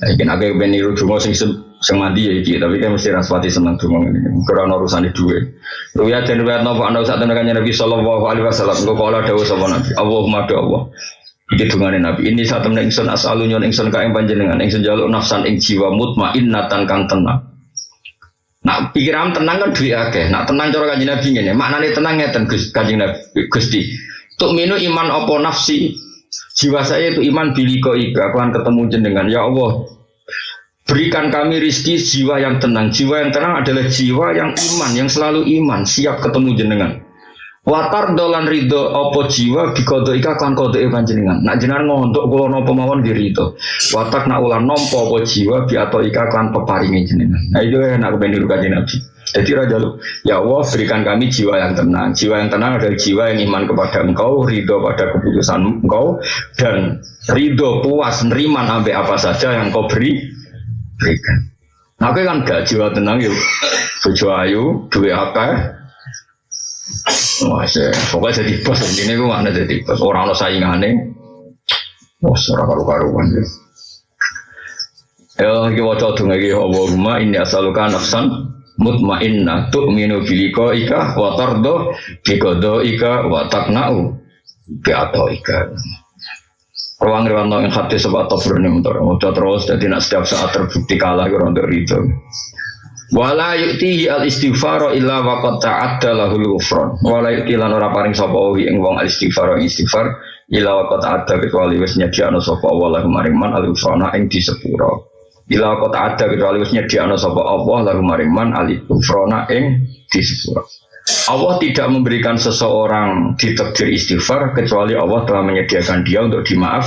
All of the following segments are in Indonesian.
Iki kowe ben niru donga sing sing mandi ya iki, tapi kan mesti raspati seneng donga ngene. Karena urusane duwe. Ruya den riwayat napa ana sak tenan kanjeng Nabi sallallahu alaihi wasallam. Engko kala dawuh sapa Nabi. Allahumma do Allah. Iki dungane Nabi. Ini saat temen ingsun asalu nyon ingsun ka ing panjenengan ingsun jaluk nafsan ing jiwa mutmainnatan kang tenang. Nak pikiran tenang kan duwe akeh. Nak tenang cara kanjeng Nabi ngene. Maknane tenang ngeten Gus kanjeng Nabi Gusti. Tuk minu iman apa nafsi Jiwa saya itu iman biliko ika, akan ketemu jenengan. Ya Allah, berikan kami rizki jiwa yang tenang. Jiwa yang tenang adalah jiwa yang iman, yang selalu iman, siap ketemu jenengan. Watar dolan ridho opo jiwa bikodo ika kan kodo evan jenengan. Nak jenengan ngontok kulo nopo mawon di ridho. Watak nak ulan nompo opo jiwa bi atau ika kan peparingi jenengan. Nah itu ya nak kebendi luka nabi. Jadi Raja lu, ya Allah berikan kami jiwa yang tenang. Jiwa yang tenang adalah jiwa yang iman kepada engkau, ridho pada keputusan engkau, dan ridho puas nerima sampai apa saja yang kau beri, berikan. Nah, kan gak jiwa tenang yuk. Bojo ayu, apa? Wah, pokoknya jadi bos ini gue mana jadi bos. Orang lo saingannya, bos orang karu-karuan ya. Ya, kita wajah tuh lagi Allahumma ini asalukan nafsan mutmainnah tu'minu biliko ika wa tardo ika wa takna'u bi ika Ruang riwano yang hati sebab tafur ini untuk Udah terus jadi nak setiap saat terbukti kalah kurang untuk itu Wala yuktihi al istighfaro illa waqad ta'adda lahul ufron Wala yukti lan ora paring sapa ing wong al istighfaro istighfar illa waqad ta'adda kecuali wis nyediakno sapa wa maring man al ufrona ing disepuro Bila kota ada kecuali wis nyediakno sapa Allah lalu mariman ali kufrona ing disepuro. Allah tidak memberikan seseorang ditakdir istighfar kecuali Allah telah menyediakan dia untuk dimaaf.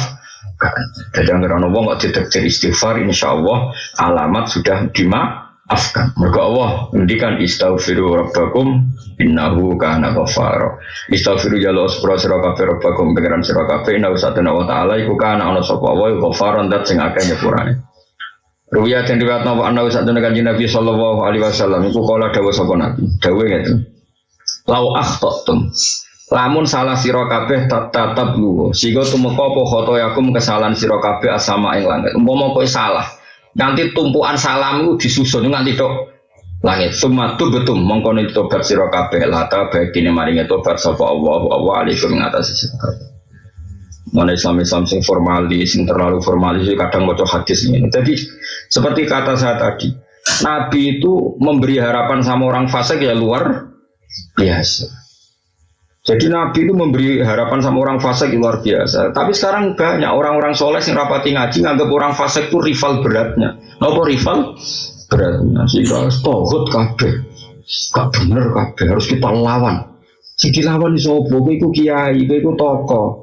Jadi yang orang wong kok ditakdir istighfar, insya Allah alamat sudah dimaafkan. Mereka Allah mendikan istaghfiru rabbakum innahu kana ghafara. Istaghfiru jalo sepura sira kabeh rabbakum pengiran sira kabeh innahu satana wa ta'ala iku kana ana sapa wa ghafaran dat sing akeh. Ruya dan riwayat nawa anda usah dengan kanjeng Nabi Sallallahu Alaihi Wasallam. Iku kala dawa sapa Nabi. Dawa gitu. Lau akhtatum. Lamun salah sira kabeh tatap lu. Sigo tumeka apa khotoyakum kesalahan sira kabeh asama ing langit. Umpama kowe salah. Nanti tumpuan salam itu disusun nganti tok langit. Sumatu betum mongkon tobat sira kabeh lata baik dene maringi tobat sapa Allah ngatasi sira kabeh. Mana Islam Islam sing formalis, sing terlalu formalis, kadang mau hadis ini. Jadi seperti kata saya tadi, Nabi itu memberi harapan sama orang fasik ya luar biasa. Jadi Nabi itu memberi harapan sama orang fasik luar biasa. Tapi sekarang banyak orang-orang soleh yang rapati ngaji nganggap orang fasik itu rival beratnya. Apa rival beratnya? Sehingga tohut kabeh. Gak bener kabeh harus kita lawan. Jadi lawan sopo, itu kiai, itu tokoh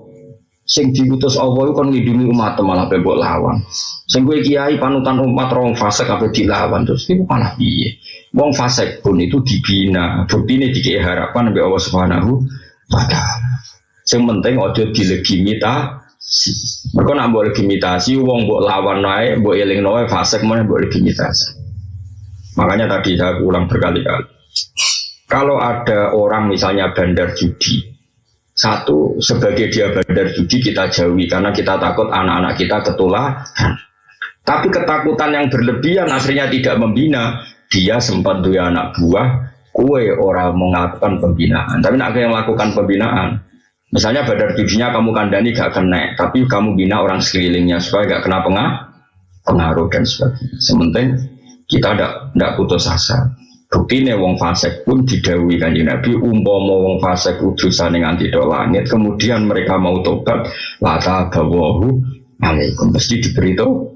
sing diutus Allah itu kan nglindungi umat malah bebok lawan. Sing kiai panutan umat rong fase kabeh dilawan terus itu malah piye? Wong fase pun itu dibina, ini dikei harapan mbek Allah Subhanahu wa taala. Sing penting aja dilegitimasi. Mereka nak boleh legitimasi, wong buat lawan naik, buat eling naik, fase mana boleh legitimasi. Makanya tadi saya ulang berkali-kali. Kalau ada orang misalnya bandar judi, satu, sebagai dia bandar judi kita jauhi karena kita takut anak-anak kita ketularan. Tapi ketakutan yang berlebihan akhirnya tidak membina. Dia sempat dua anak buah, kue orang melakukan pembinaan. Tapi nak yang melakukan pembinaan, misalnya bandar judinya kamu kandani gak kena, tapi kamu bina orang sekelilingnya supaya gak kena pengah, pengaruh dan sebagainya. Sementing kita tidak putus asa. Bukti nih wong fasek pun didawi kanji Nabi umpama wong fasek utusan yang anti langit kemudian mereka mau tobat lata bawahu alaikum. Mesti diberi itu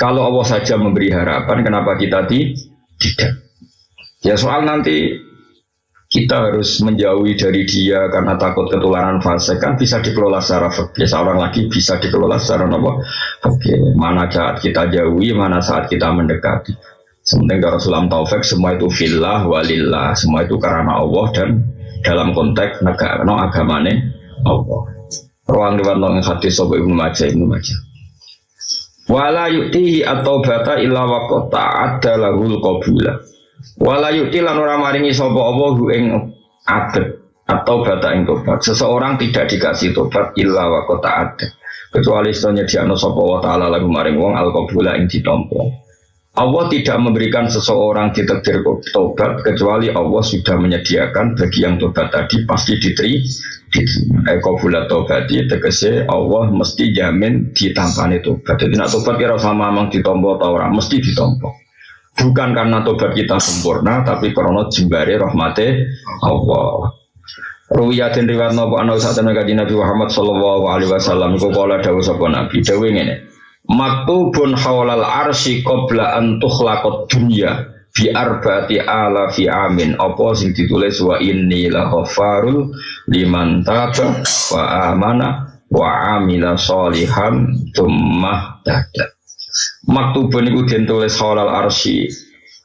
kalau Allah saja memberi harapan kenapa kita tidak? Ya soal nanti kita harus menjauhi dari dia karena takut ketularan fase kan bisa dikelola secara fakir seorang lagi bisa dikelola secara apa? Oke mana saat kita jauhi mana saat kita mendekati Sementing Rasulullah Taufik semua itu filah walillah, semua itu karena Allah dan dalam konteks negara no agamane Allah. Ruang di warna hadis sobo ibnu Majah ibnu Majah. Wala yuktihi atau bata illa wakota ada lahul qabula. Wala yukti lan ora maringi sobo Allah ing adet atau bata ing tobat. Seseorang tidak dikasih tobat illa wakota ada kecuali setelahnya diakno sapa wa taala lagu maring wong al qabula ing ditampa Allah tidak memberikan seseorang ditakdir tobat kecuali Allah sudah menyediakan bagi yang tobat tadi pasti diteri Eko bulat tobat tegese Allah mesti jamin ditampani tobat jadi nak tobat kira sama memang ditompo atau orang mesti ditompo. Bukan karena tobat kita sempurna tapi karena jembari rahmati Allah. Ruwiyatin riwayat nopo ana saat Nabi Muhammad sallallahu alaihi wasallam iku kala dawuh sapa Nabi. Dawuh ngene maktubun hawlal arsi qabla an tukhlaqad dunya fi arba'ati ala fi amin. Apa sing ditulis? Wa inni la ghafarul liman taba wa amana wa amila sholihan tsumma tada. Maktubun iku den tulis hawlal arsi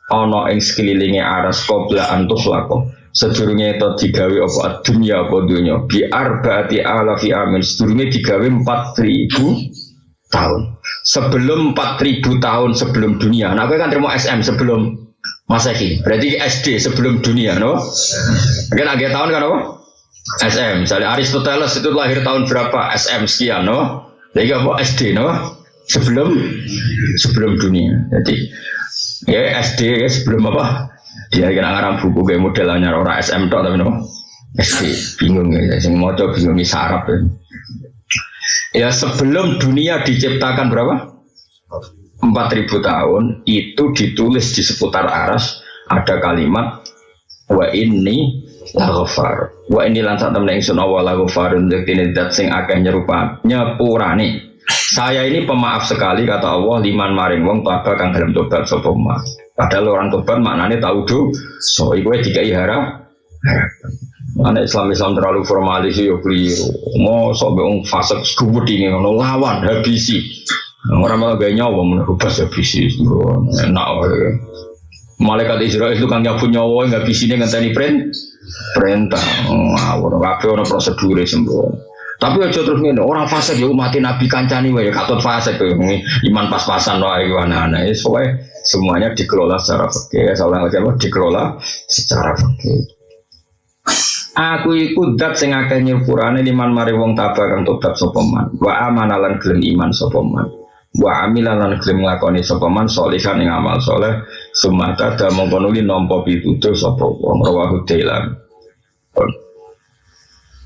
ana ing sekelilinge aras qabla an tukhlaqad sedurunge itu digawe apa? Dunia apa dunia bi arbaati ala fi amin. Sedurunge digawe 4000 tahun. Sebelum 4000 tahun sebelum dunia. Nah, aku kan terima SM sebelum Masehi. Berarti SD sebelum dunia, no? Kan agak tahun kan apa? SM. Misalnya Aristoteles itu lahir tahun berapa? SM sekian, no? Jadi apa? SD, no? Sebelum sebelum dunia. Jadi ya SD ya sebelum apa? Dia kena ngarang buku kayak modelnya orang SM tok tapi no? SD bingung ya, sing coba bingung sarap ya. Ya sebelum dunia diciptakan berapa? 4000 tahun itu ditulis di seputar aras ada kalimat wa ini laghfar wa ini lansak temen ingsun awal laghfarun ini dat sing akeh nyerupa nyepurane saya ini pemaaf sekali kata Allah liman maring wong taba kang dalam tobat sapa padahal orang tobat maknanya tahu do so iku dikai harap Anak Islam Islam terlalu formalis ya keliru. Mau sok beong fase kubur ini ngono lawan habisi. Orang malah gak nyawa menurut habisi. Enak. Malaikat Israel itu kan nyapu nyawa nggak bisa nih ngenteni print perintah. Ngawur. Kabeh prosedur sembuh. Tapi aja terus ngene, orang fase ya mati Nabi kancani wae katut fase tuh iman pas-pasan wae ana-ana. Semuanya dikelola secara fikih, olah dikelola secara fikih. Aku iku dat sing akeh nyepurane liman mari wong tabah kang tobat sapa man. Wa amanalan gelem iman sapa man. Wa amilan gelem nglakoni sapa man salihan ing amal saleh sumata da mongko nuli nampa pitutur sapa wong rawahu dailan.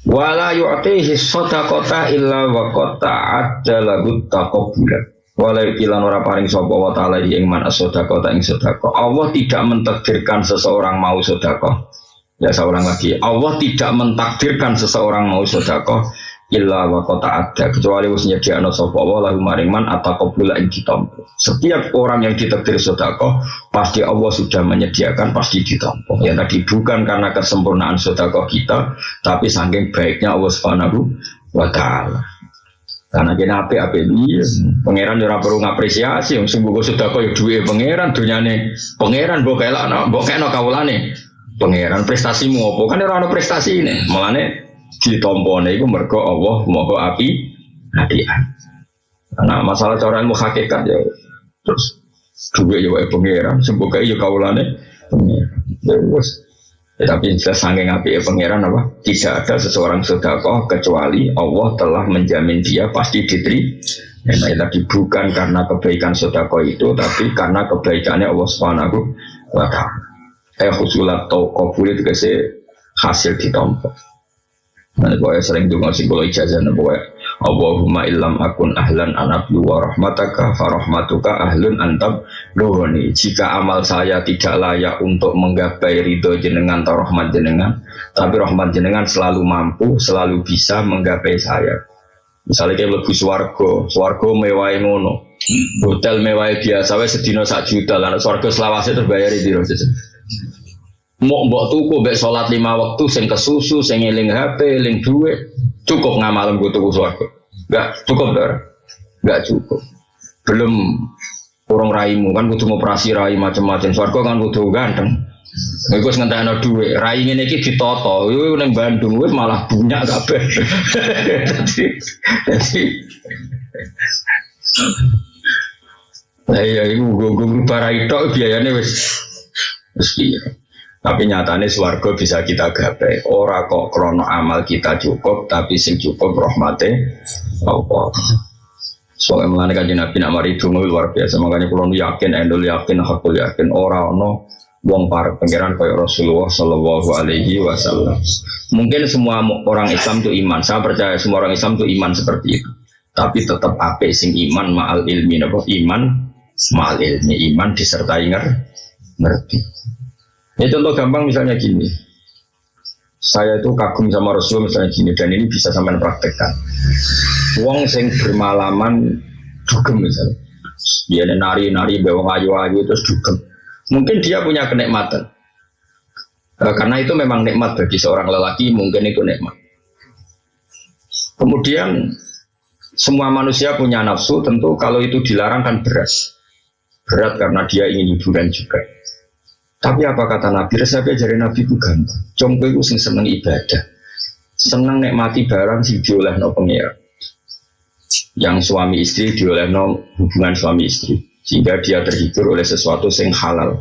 Wala yu'tihi sadaqata illa wa qata lahu taqabbula. Wala ilan ora paring sapa wa ta'ala ing man as-sadaqata ing sedekah. Allah tidak mentakdirkan seseorang mau sedekah Ya seorang lagi, Allah tidak mentakdirkan seseorang mau sedekah illa wa kota ada kecuali wis nyediakno sapa wa lahu maringman atau qabula ing ditampa. Setiap orang yang ditakdir sedekah pasti Allah sudah menyediakan pasti ditampa. Ya tadi bukan karena kesempurnaan sedekah kita, tapi saking baiknya Allah Subhanahu wa taala. Karena kena api api ini, pangeran ora perlu ngapresiasi, sungguh sudah kau duwe pangeran, dunyane pangeran bokela, bokela kaulane pangeran prestasimu apa? Kan orang prestasi ini. Malahnya ditompone itu mergo Allah moho api hadiah karena masalah cara ilmu hakikat ya terus dua ya wae pangeran semoga ya kaulane pangeran. Terus ya, tapi sesangking api ya pangeran apa? Tidak ada seseorang sedekah kecuali Allah telah menjamin dia pasti diteri Ya, tadi bukan karena kebaikan sedekah itu, tapi karena kebaikannya Allah Subhanahu wa Ta'ala eh husulat atau kabul itu kasih hasil ditompo. Nah, pokoknya sering dengar sih kalau ijazah nih pokoknya Allahumma illam akun ahlan anablu wa rahmataka farahmatuka ahlun antab lohoni jika amal saya tidak layak untuk menggapai ridho jenengan atau rahmat jenengan tapi rahmat jenengan selalu mampu selalu bisa menggapai saya. Misalnya kayak lebih swargo swargo mewah ngono. Hotel mewah biasa wes sedino sak juta. Lah swargo selawase terbayar di mau mbok tuku mbek sholat lima waktu sing kesusu sing eling HP eling duit cukup ngamalem gue tuku swarga enggak cukup dar. Enggak cukup. Belum kurang raimu kan butuh operasi rai macam-macam swarga kan butuh ganteng. Iku wis ngentekno dhuwit, rai ngene iki ditoto. Iku ning Bandung wis malah punya kabeh. Dadi dadi Lah iya iku gue para itu biayanya wis wis tapi nyatanya swargo bisa kita gapai. Ora kok krono amal kita cukup, tapi sing cukup rahmate Allah. Soalnya melani kaji Nabi nak mari luar biasa. Makanya kalau yakin, endol yakin, hakul yakin. Orang no wong para pangeran kaya Rasulullah Shallallahu Alaihi Wasallam. Mungkin semua orang Islam itu iman. Saya percaya semua orang Islam itu iman seperti itu. Tapi tetap apa sing iman ma'al ilmi napa iman ma'al ilmi iman disertai ngerti. Ya contoh gampang misalnya gini. Saya itu kagum sama Rasul misalnya gini dan ini bisa sampai praktekkan. Wong sing bermalaman dugem misalnya. Dia nari-nari bawa ayu-ayu terus dugem. Mungkin dia punya kenikmatan. E, karena itu memang nikmat bagi seorang lelaki, mungkin itu nikmat. Kemudian semua manusia punya nafsu, tentu kalau itu dilarang kan berat. Berat karena dia ingin hiburan juga. Tapi apa kata Nabi? Resepnya jari Nabi itu gampang. Jompo itu sing seneng ibadah. Seneng nikmati barang sing dioleh no pengira. Yang suami istri dioleh no hubungan suami istri. Sehingga dia terhibur oleh sesuatu sing halal.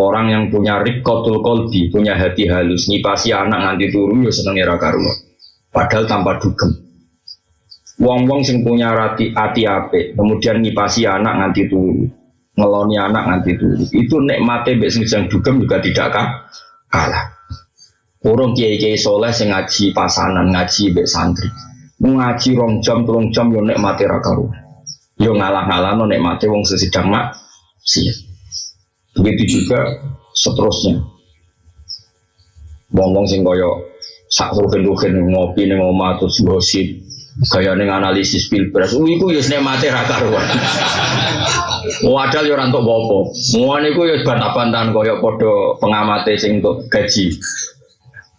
Orang yang punya rikotul kolbi, punya hati halus, nyipasi anak nganti turu ya seneng era karuan. Padahal tanpa dugem. Wong-wong sing punya hati hati ape, kemudian nyipasi anak nganti turu ngeloni anak nanti itu itu nikmate mbek sing sedang dugem juga tidak kah? kalah. Urung kiai-kiai soleh sing ngaji pasanan ngaji mbek santri. Ngaji rong jam turun jam yo nikmate ra yo ngalah-ngalah no nikmate wong sesidang mak sih begitu juga seterusnya. Wong-wong sing koyo sak rugen-rugen ngopi ning omah terus gosip Gaya neng analisis pilpres, uh, iku mati raka ruan. Wadal ya orang untuk bopo. Muan iku ya bantah-bantahan kaya podo pengamate sing untuk gaji.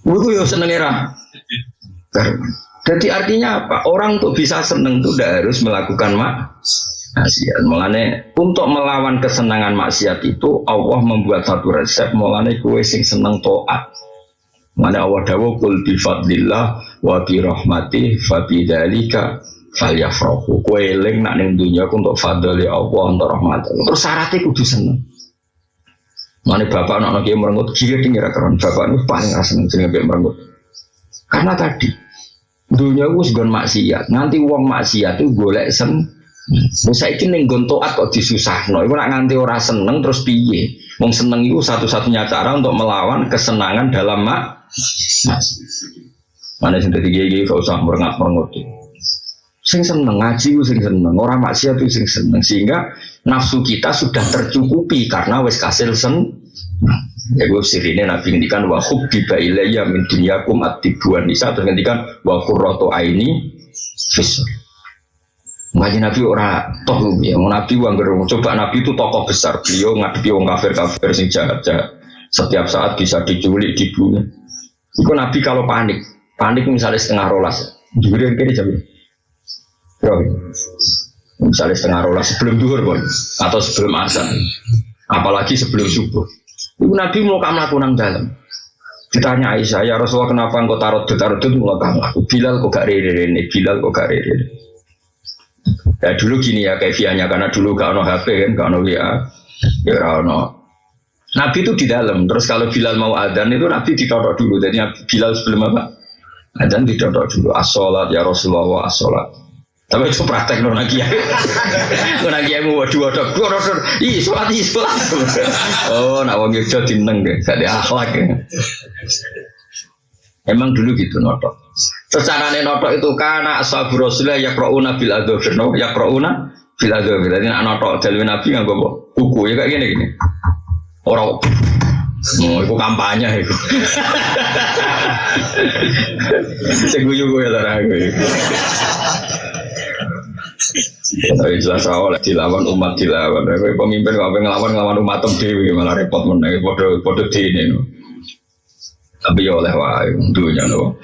Iku ya seneng era. Jadi artinya apa? Orang untuk bisa seneng itu tidak harus melakukan mak maksiat. Mulane untuk melawan kesenangan maksiat itu Allah membuat satu resep. Mulane kue sing seneng toat. Mana Allah kul bi fadlillah wa bi rahmati fa bi dzalika falyafrahu. Kowe eling nak ning dunya untuk fadl ya Allah untuk rahmat. Terus syaratnya kudu seneng. Mana bapak anak yang merengut kiri tinggi karon bapak itu paling rasa seneng jenenge merengut. Karena tadi dunia itu segon maksiat. Nanti uang maksiat itu golek sen. Saya ini ning gontoat kok disusahno. Iku nak nganti ora seneng terus piye? Wong seneng itu satu-satunya cara untuk melawan kesenangan dalam mak Mana sing dadi kiai gak usah merengat-merengut. Sing seneng ngaji ku sing seneng, orang maksiat itu sing seneng sehingga nafsu kita sudah tercukupi karena wes kasil sen. Ya gue sirine nabi ngendikan wa hubbi ilayya min dunyakum atibuan nisa terus ngendikan wa qurratu aini fis. Ngaji Nabi ora toh ya, Nabi uang coba Nabi itu tokoh besar, beliau ngadepi wong kafir kafir sing jahat jahat. Setiap saat bisa diculik, dibunuh. Iku Nabi kalau panik, panik misalnya setengah rolas, juga yang kiri jam Yo, misalnya setengah rolas sebelum duhur pun, atau sebelum asar, apalagi sebelum subuh. Iku Nabi mau kamu lakukan dalam. Ditanya Aisyah, ya Rasulullah kenapa engkau taruh taruh itu mau kamu Bilal kok gak rere ini, Bilal kok gak rere Ya dulu gini ya kefianya karena dulu gak ono HP kan, gak ono ya ono Nabi itu di dalam. Terus kalau Bilal mau adzan itu Nabi ditodok dulu. Jadi Bilal sebelum apa? Adzan ditodok dulu. As-sholat ya Rasulullah as-sholat. Tapi itu praktek non lagi ya. Non lagi yang mau dua dok dua dok. Ih sholat ih sholat. Oh nak wong Yogyo dineng deh. Gak ada akhlak ya. Emang dulu gitu notok. Secara notok itu karena ashabu Rasulullah ya krouna bil adofir no ya krouna bil adofir. Jadi nak notok jalur Nabi nggak bawa buku ya kayak gini gini. Orang Oh, itu kampanye itu. Seguyu gue lah gue. Tapi jelas awal dilawan umat dilawan. Tapi pemimpin kau ngelawan ngelawan umat dewi malah repot menang. Podo podo di ini. Tapi ya oleh wae dunia no.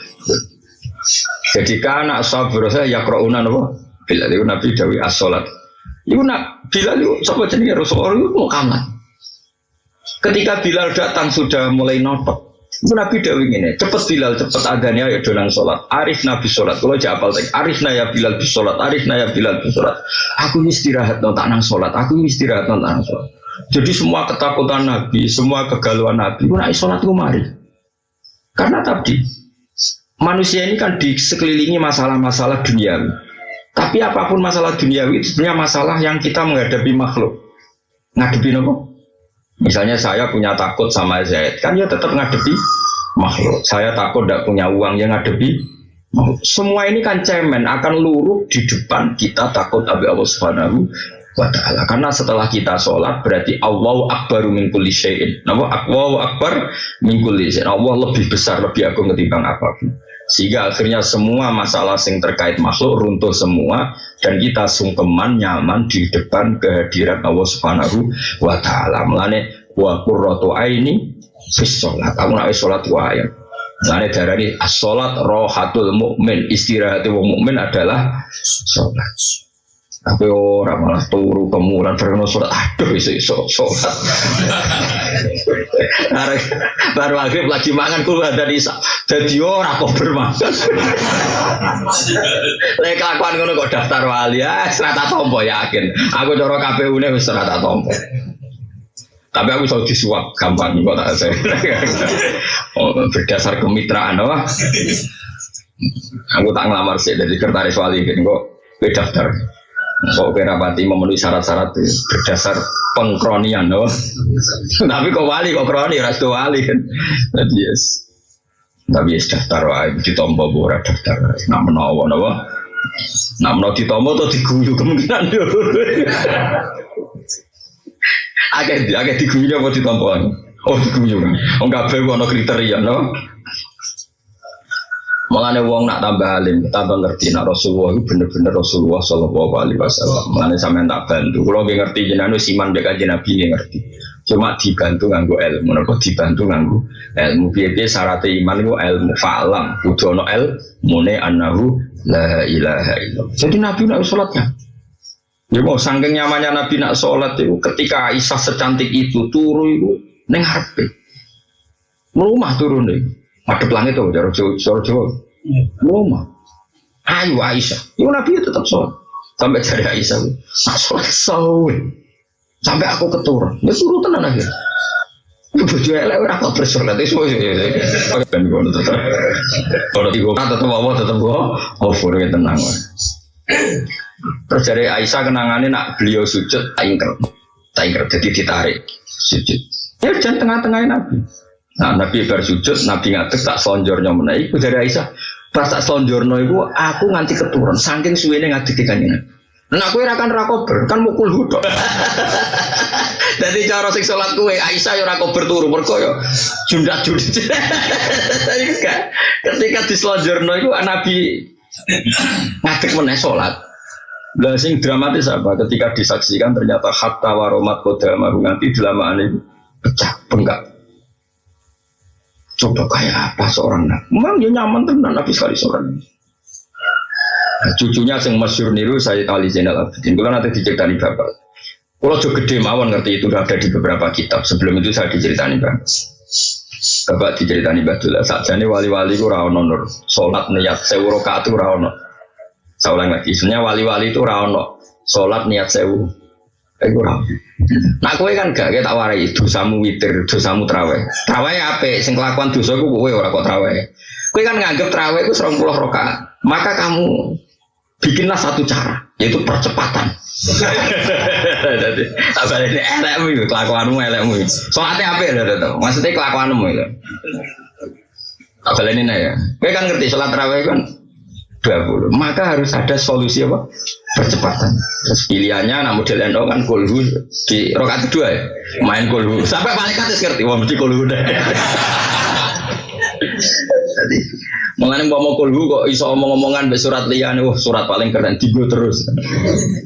Jadi anak sabur saya ya krouna no. Bila itu Nabi Dawi as-sholat. Itu nak bila itu siapa jenis Rasulullah itu mau kamar. Ketika Bilal datang sudah mulai notok. Itu Nabi Dawi ini, cepet Bilal, cepet adanya ya dolang sholat. Arif Nabi sholat, kalau jawab tadi, Arif naya Bilal bis sholat, Arif naya Bilal bis sholat. Aku istirahat no tak nang sholat, aku istirahat no tak nang sholat. Jadi semua ketakutan Nabi, semua kegalauan Nabi, itu naik sholat mari. Karena tadi manusia ini kan di sekelilingi masalah-masalah dunia. Tapi apa pun masalah duniawi itu sebenarnya masalah yang kita menghadapi makhluk. Ngadepi nopo? Misalnya saya punya takut sama Zaid, kan ya tetap ngadepi makhluk. Saya takut tidak punya uang yang ngadepi. Semua ini kan cemen akan luruh di depan kita takut Abi Allah Subhanahu wa taala. Karena setelah kita sholat berarti Allahu akbaru min kulli syai'in. Napa? Allahu akbar min kulli syai'in. Allah lebih besar, lebih agung ketimbang apa pun. Sehingga akhirnya semua masalah yang terkait makhluk runtuh semua dan kita sungkeman nyaman di depan kehadiran Allah Subhanahu wa taala. Mulane wa qurratu aini fis sholat. Aku nak sholat wae. Mulane darani as-sholat rohatul mukmin. Istirahat wong mukmin adalah sholat. Tapi orang malah turu kemulan berkena surat aduh iso iso. Baru akhir lagi mangan keluar dari isa. Jadi orang kok bermakan. Lek kelakuan ngono kok daftar wali ya serata tompo yakin. Aku coro KPU wis serata tompo. Tapi aku bisa disuap gampang kok tak saya. oh, berdasar kemitraan apa? Aku tak ngelamar sih dari kertaris wali kan kok daftar. Kok kira pati memenuhi syarat-syarat berdasar pengkronian, no? Tapi kok wali, kok kroni, ras wali kan? Yes. Tapi yes daftar wae, ditompo ora daftar. Nak menawa, no? Nak menawa ditompo tuh diguyu kemungkinan yo. Agak agak diguyu apa ditompo? Oh diguyu. Oh enggak bego ono kriteria, no? Mengenai wong nak tambah alim, tambah ngerti nak Rasulullah itu bener-bener Rasulullah Shallallahu Alaihi Wasallam. Mengenai sampai tak bantu. Kalau nggak ngerti jenanu siman beka Nabi nggak ngerti. Cuma dibantu nganggu ilmu, nopo dibantu nganggu ilmu. Biar syarat iman itu ilmu falam. Kudu no ilmu ne anahu la ilaha illallah. Jadi Nabi nak sholatnya. Ya mau sangking nyamannya Nabi nak sholat itu ketika Aisyah secantik itu turu itu neng harpe. Rumah turun deh. Madep langit tuh, jauh jauh jauh jauh. Rumah. Ayo Aisyah. Itu Nabi tetap sholat. Sampai cari Aisyah. Sholat sholat. Sampai aku keturun. Ya suruh tenang aja. Bojo elek ora kok bersolat itu semua ben ngono tetep. Tenang. Terus dari Aisyah kenangannya nak beliau sujud tak ingker. Tak ingker jadi ditarik sujud. Ya jangan tengah-tengahnya Nabi. Nah Nabi bersujud, Nabi ngatek tak selonjornya menaik. Itu dari Aisyah. Pas tak selonjornya itu, aku nganti keturun. Saking suwene ngatek kanjeng Nah aku kan rakober, kan mukul hudok. Jadi cara sing sholat kue Aisyah ya rakober turu mergo ya jundak jundak. Ketika di selonjorno itu Nabi ngatek menaik sholat. Lah sing dramatis apa? Ketika disaksikan ternyata hatta waromat kodamaru nanti delamaan itu pecah penggak Coba kayak apa seorang nabi? Memang dia nyaman tenan nabi sekali seorang nabi. Nah, cucunya yang masyur niru saya Ali Zainal Abidin. Kalau nanti diceritani bapak. Kalau juga gede mawon ngerti itu ada di beberapa kitab. Sebelum itu saya diceritani bapak. Bapak diceritani Badullah. Saat ini wali-wali itu rawon nur. Sholat niat sewu rokaat itu. Saya ulang lagi. Sebenarnya wali-wali itu rawon. Sholat niat sewu. Iku Nah kowe kan gak kita warai dosamu witir, dosamu traweh. Traweh apa? Sing kelakuan dosa ku kowe ora kok traweh. Kowe kan nganggep traweh ku 20 rakaat. Maka kamu bikinlah satu cara, yaitu percepatan. Jadi apa ini elekmu itu kelakuanmu elekmu. Soalnya apa ya? Maksudnya kelakuanmu itu. Apa ini ya? Kowe kan ngerti sholat traweh kan 20. Maka harus ada solusi apa? Percepatan. Terus pilihannya nah model NO kan kulhu di rokat kedua ya. Main kulhu. Sampai paling atas ngerti wah mesti kulhu deh. Jadi mengenai mau kulhu kok iso omong-omongan be surat liyan wah surat paling keren digo terus.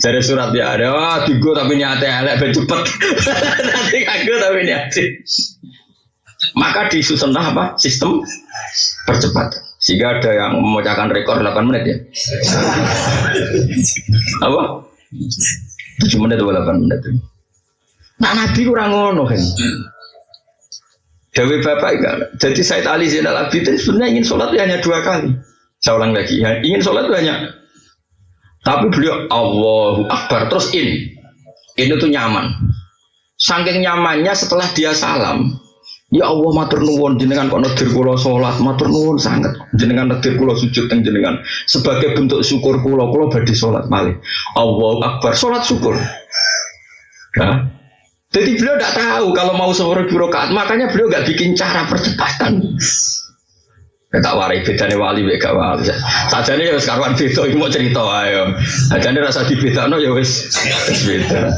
Jadi surat ya ada wah digo tapi niatnya elek be cepet. Nanti kagak tapi niatnya. Maka disusun apa? Sistem percepatan. Sehingga ada yang memecahkan rekor 8 menit ya. Apa? 7 menit atau 8 menit. Nah Nabi kurang ngono kan. Dewi Bapak enggak. Jadi Said Ali Zainal Abidin sebenarnya ingin sholat hanya dua kali. Saya ulang lagi, ya, ingin sholat itu hanya. Tapi beliau Allahu Akbar terus in. Ini tuh nyaman. Saking nyamannya setelah dia salam, Ya Allah matur nuwun jenengan kok nedir kula salat, matur nuwun sangat. Jenengan nedir kula sujud teng jenengan. Sebagai bentuk syukur kula kula badhe salat malih. Allahu Akbar, salat syukur. Nah, jadi beliau tidak tahu kalau mau seorang birokrat, makanya beliau nggak bikin cara percepatan. Kita warai bedanya wali bega wali. Saja ya sekarang beda, ini mau cerita ayo. Saja nih rasa dibeda no ya wes beda.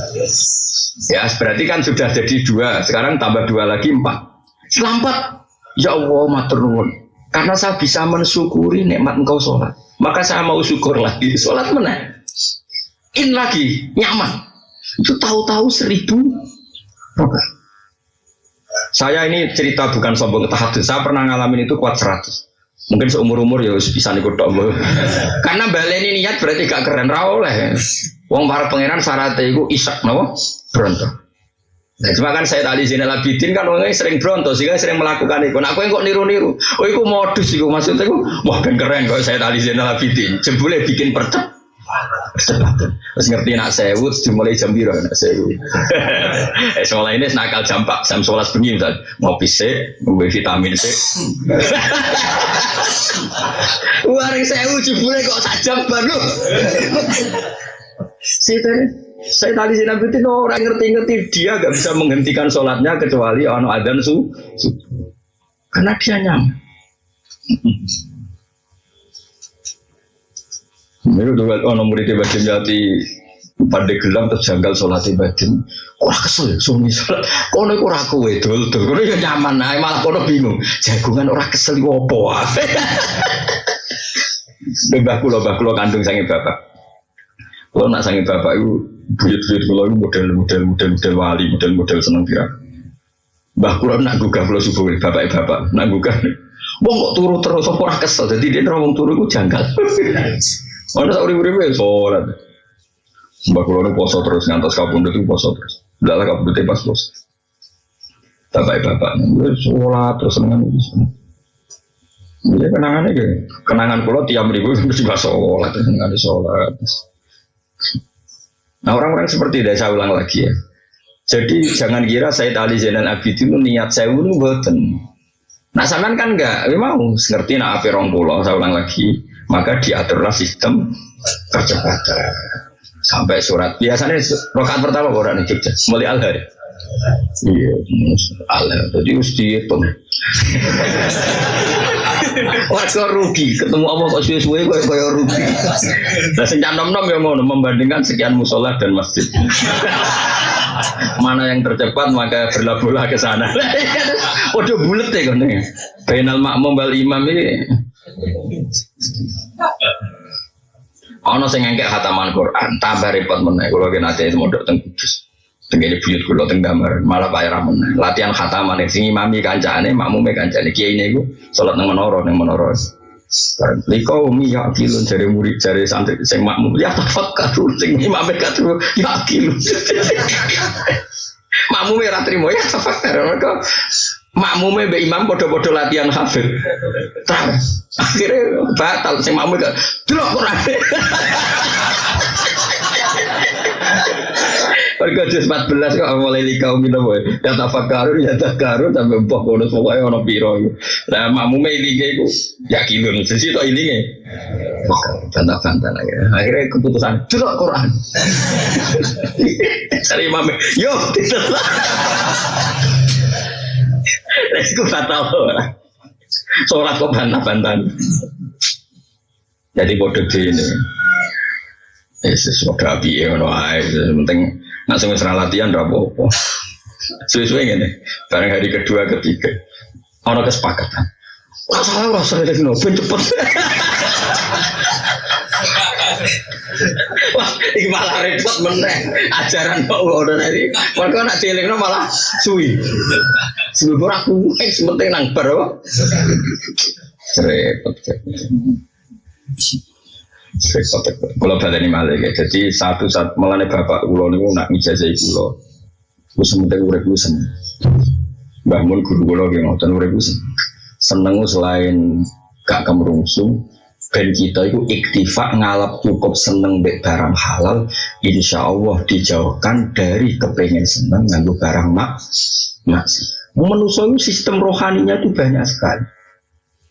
Ya berarti kan sudah jadi dua, sekarang tambah dua lagi empat. Selamat. Ya Allah, matur. Karena saya bisa mensyukuri nikmat engkau sholat. Maka saya mau syukur lagi. Sholat mana? In lagi, nyaman. Itu tahu-tahu seribu Saya ini cerita bukan sombong tahadus. Saya pernah ngalamin itu kuat seratus. Mungkin seumur umur ya bisa ikut dok. Karena baleni niat berarti gak keren rawoleh. Wong para pangeran syaratnya itu isak nawa berontak. Nah, cuma kan saya tadi sini Abidin kan orangnya sering bronto sehingga sering melakukan itu. Nah, aku yang kok niru-niru. Oh, itu modus itu maksudnya itu. Wah, kan keren kalau saya tadi sini Abidin. Jebule bikin percep. Terus ngerti nak sewu, dimulai jam biru nak sewu. eh, sekolah ini nakal jam pak, jam sebelas bengi. Mau PC, mau vitamin C. Waring sewu jebule kok sajam baru. Sih saya tadi si Nabi itu orang ngerti-ngerti dia gak bisa menghentikan sholatnya kecuali ono adzan su, su. Karena dia nyam. Ini tuh ono murid badim jati pada gelam terjanggal sholat badim. Wah kesel ya suami sholat. Kono ora kowe dul dul. Kono ya nyaman nah malah kono bingung. Jagungan orang kesel opo. Mbah kula mbah kula kandung sange bapak. Kalau nak sange bapak itu buyut-buyut kalau itu model-model model-model wali, model-model seneng kira. Mbah kula nak gugah kula subuh bapak bapak nak gugah. Wong kok turu terus apa ora kesel. Jadi dia ora turu iku janggal. Ana sak urip-uripe salat. Mbah kula nu poso terus ngantos kapundhut itu poso terus. Ndak lah kapundhut pas poso. Bapak bapak sholat terus senengan itu. Ya kenangannya gitu. Kenangan pulau tiap minggu mesti bahas sholat, senengan sholat. Nah orang-orang seperti itu saya ulang lagi ya. Jadi jangan kira saya Ali Zainal Abidin itu niat saya itu buatan. Nah sampean kan enggak, memang ngerti nak api rong pulau, saya ulang lagi, maka diaturlah sistem percepatan sampai surat. Biasanya rokat pertama orang ini Jogja, mulai al hari. Iya, al jadi harus dihitung. Warga rugi, ketemu Allah kok suwe-suwe kok kaya rugi. Nah sing nom-nom ya ngono membandingkan sekian musola dan masjid. Mana yang tercepat maka berlabuhlah ke sana. Waduh bulet ya kan Bainal makmum bal imam ini. Ono sing ngengkek hataman Quran, tambah repot meneh kula ki nate mondok teng Kudus. Tenggene buyut kula teng gambar, malah Pak Era Latihan khataman sing imami kancane, makmume kancane. Kiai niku salat nang menara nang menara. Liko umi ya kilun dari murid dari santri sing makmum ya tafakkaru sing imame katru ya kilun. makmume ora trimo ya tafakkur mereka makmume be imam podo-podo latihan hafid. Akhirnya batal sing makmume gak delok Quran. Mereka juz 14 kok mulai likau minum boy. Ya tafakkarun ya takaru sampai mbah kono pokoknya ono piro. Lah makmume ilinge iku ya kilun sisi to ilinge. Bantah-bantah lagi. Akhirnya keputusan delok Quran. Cari mame, yo tidak. Resku fatal Sholat kok bantah-bantah. Jadi bodoh ini. Yesus sesuatu api ya, penting Nah, semua serah latihan udah apa-apa. Suwe-suwe gini, barang hari kedua, ketiga, orang kesepakatan. Wah salah rasa dari no, ben cepet. Wah, ini malah repot meneh. Ajaran kok udah dari. Mereka nak cilik no malah suwi. Suwi aku, eh sementing nang bar. Repot. Kalau ini malah ya. Jadi satu saat melane bapak ulo nih nak ngijazah ulo. Gue sementing urip gue seneng. Bangun guru ulo yang ngotot urip gue seneng. selain gak kemerungsung. Ben kita itu iktifak ngalap cukup seneng bek barang halal. Insya Allah dijauhkan dari kepengen seneng nganggu barang mak masih. Manusia sistem rohaninya itu banyak sekali.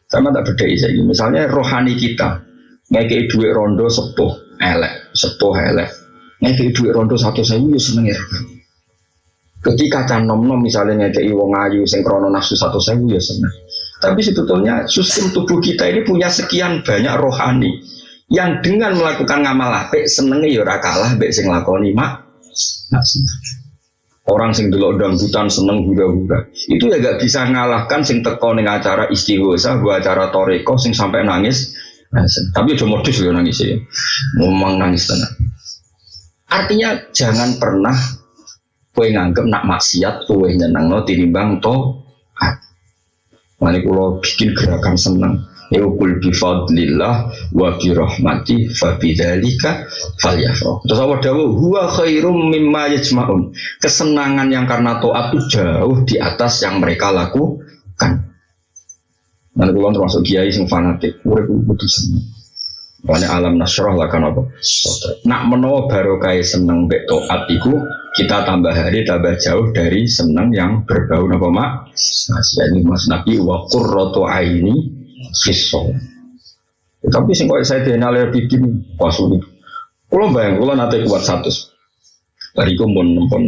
Sama tak beda ini. Misalnya rohani kita, ngekei duit rondo sepuh elek, sepuh elek. Ngekei duit rondo satu saya ya seneng ya. Ketika can nom nom misalnya ngekei wong ayu sing krono nafsu satu saya ya seneng. Tapi sebetulnya sistem tubuh kita ini punya sekian banyak rohani yang dengan melakukan ngamal apik senengnya ya ora kalah mbek sing lakoni mak. Orang sing dulu dangdutan seneng hura-hura. Itu ya gak bisa ngalahkan sing teko ning acara istighosah, gua acara toreko sing sampai nangis. Tapi cuma modus ya nangis ya. Ngomong nangis tenang. Artinya jangan pernah kue nganggep nak maksiat kue nyenang no tinimbang to. Mani kulo bikin gerakan seneng. Yukul bifadlillah wa bi rahmati fa bidzalika falyafrah. Terus Allah dawuh huwa khairum mimma yajma'un. Kesenangan yang karena taat itu jauh di atas yang mereka lakukan. Nanti kulon termasuk kiai sing fanatik, urip kudu seneng. Makanya alam nasroh lah kan apa? Nak menawa barokah seneng mbek taat iku kita tambah hari tambah jauh dari seneng yang berbau napa mak? Ini Mas Nabi wa qurratu aini fisol. Tapi sing kok saya denal ya bikin pas. Kalau bayang, kalau nanti kuat satu. Bariku pun, pun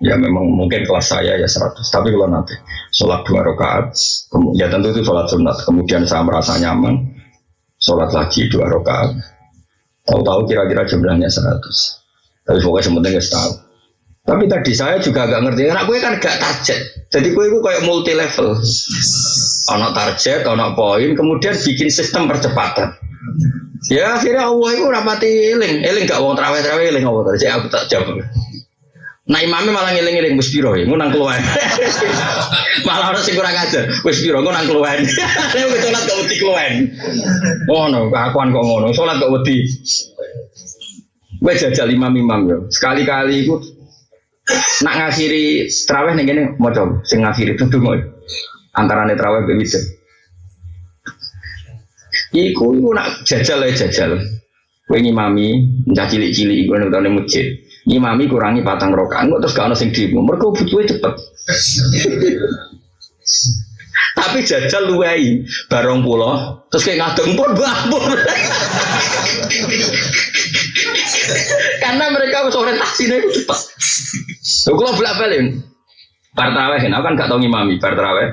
ya memang mungkin kelas saya ya 100 tapi kalau nanti sholat dua rakaat ya tentu itu sholat sunat. Kemudian saya merasa nyaman sholat lagi dua rakaat. Tahu-tahu kira-kira jumlahnya 100 tapi pokoknya sementing nggak tahu. Tapi tadi saya juga agak ngerti karena gue kan gak target. Jadi gue itu kayak multi level ono target, ono poin, kemudian bikin sistem percepatan. Ya akhirnya Allah itu rapati eling, eling gak wong terawih terawih eling Allah tadi aku tak jawab. Nah imamnya malah ngiling ngiling wis piro ya, ngunang keluar. malah harus kurang ajar, wis piro ngunang keluar. Nek wis salat gak wedi keluar. Ngono, kakuan kok ngono, salat gak wedi. Wes jajal imam-imam yo. Sekali-kali itu nak ngakhiri terawih ning kene maca sing ngakhiri tuh mau antara netraweh be witir. Iku iku nak jajal ya jajal. Kowe ngimami, mencah cilik-cilik iku tane masjid. Ngimami kurangi patang rokaan kok terus gak ono sing dimu. Mergo butuhe cepet. Tapi jajal luwei barong pulau terus kayak ngadeng pun bambur. Karena mereka orientasinya itu cepat. Kalau bolak balik, Partraweh, aku kan gak tau ngimami partraweh.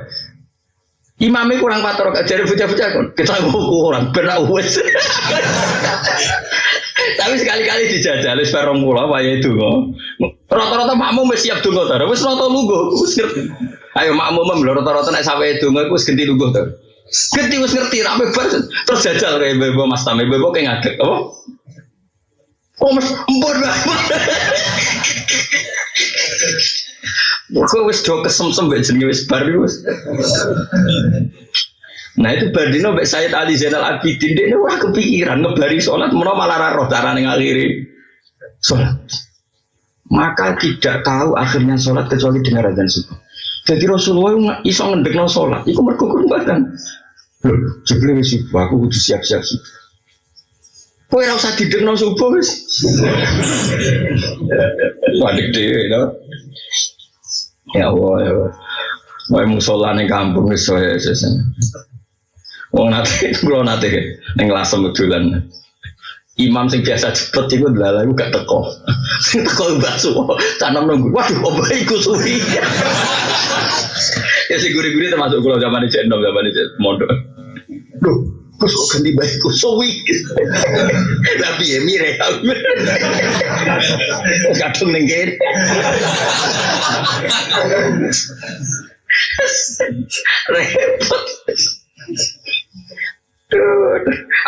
Imamnya kurang pator, jadi bocah-bocah kita kurang benar wes. Tapi sekali-kali dijajal wis perong kula wae itu kok. Rata-rata makmum wis siap donga ta. Wis rata lungguh. Ayo makmum rata-rata nek sampe donga wis genti lungguh ta. Genti wis ngerti ra bebas terus jajal kayak bebo Mas Tame bebo kayak ngadeg apa? Oh mas empur Kok wis do kesem-sem mbek jenenge wis bar wis. Nah itu Bardino mbek Said Ali Zainal Abidin dia ora kepikiran ngebari sholat menawa malah ra roh carane ngakhiri sholat. Maka tidak tahu akhirnya sholat kecuali dengar azan subuh. Jadi Rasulullah iso ngendekno sholat, iku mergo badan. Loh, jebule wis subuh, aku kudu siap-siap subuh. Kowe ora usah didekno subuh wis. Wadik dhewe. Ya Allah ya Allah. Mau musola ning kampung wis saya Wong nate kula nate ning lasem dolan. Imam sing biasa cepet iku lha iku gak teko. Sing teko bakso tanam nunggu. Waduh, opo iku suwi. ya sing guri-guri termasuk kula zaman iki enom zaman iki mondok. Duh, Kus kok ganti baik suwi. Tapi ya mire. Kadung ning kene. Repot.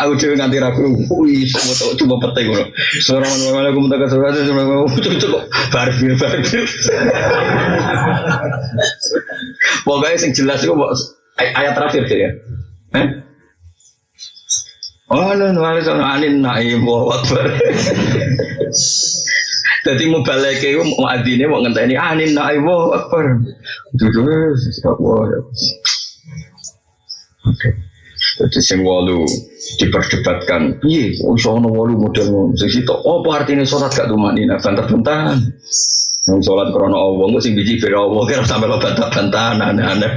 Aku cuma nganti ragu, wih, semua cuma petai gue. Seorang mana aku minta kasih kasih sama aku, cukup barbir barbir. Pokoknya yang jelas itu ayat terakhir sih ya. Eh? Oh, no, no, anin naim akbar. Jadi mau balik ke mau adine mau ngenteni anin naim akbar. Dulu, Oke. Jadi sing walu diperdebatkan, iya, iso ono walu model ngono. Sing sitok, apa artinya sholat gak tumanina? Bantah-bantahan. Yang sholat krono Allah, nggak sing biji beda Allah, kira sampai lo bantah-bantahan, aneh-aneh.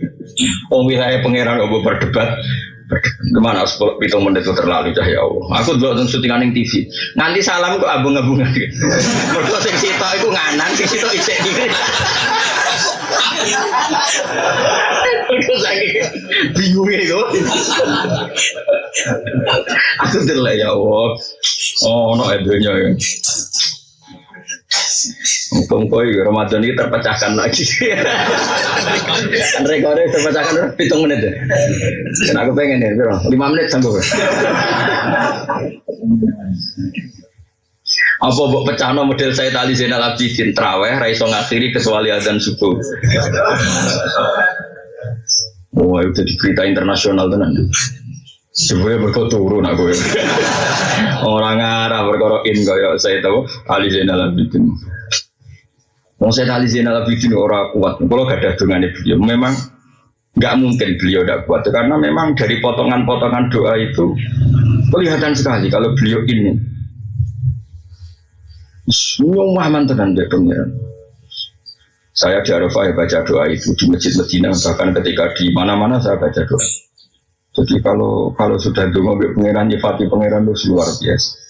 Om wilayah pangeran Allah berdebat, Ke mana sepuluh pitung menit itu terlalu cahaya Allah. Aku dulu nonton syutingan yang TV. Nanti salam kok abung-abungan. Mereka sing sitok itu nganan, sing sitok isek diri. Mereka sakit bingung itu. Aku dulu ya Allah. Oh, no edonya ya. Muka-muka Ramadan ini terpecahkan lagi. rekornya terpecahkan hitung menit ya. Dan aku pengen ya, bro. lima menit sanggup. Apa buat pecahno model saya tali Zainal Abidin traweh raiso ngakhiri kecuali azan subuh. Oh, itu di berita internasional tenan. Sebenarnya mereka turun aku Orang Arab berkoro in kaya saya tahu Ali Zainal Abidin. Mau saya Ali Zainal Abidin orang kuat. Kalau gak ada dengan beliau, memang nggak mungkin beliau tidak kuat karena memang dari potongan-potongan doa itu kelihatan sekali kalau beliau ini semua mantan dia pengiran. Saya di Arafah ya baca doa itu di masjid Medina bahkan ketika di mana-mana saya baca doa. Jadi kalau kalau sudah dulu pangeran nyifati pangeran itu luar biasa.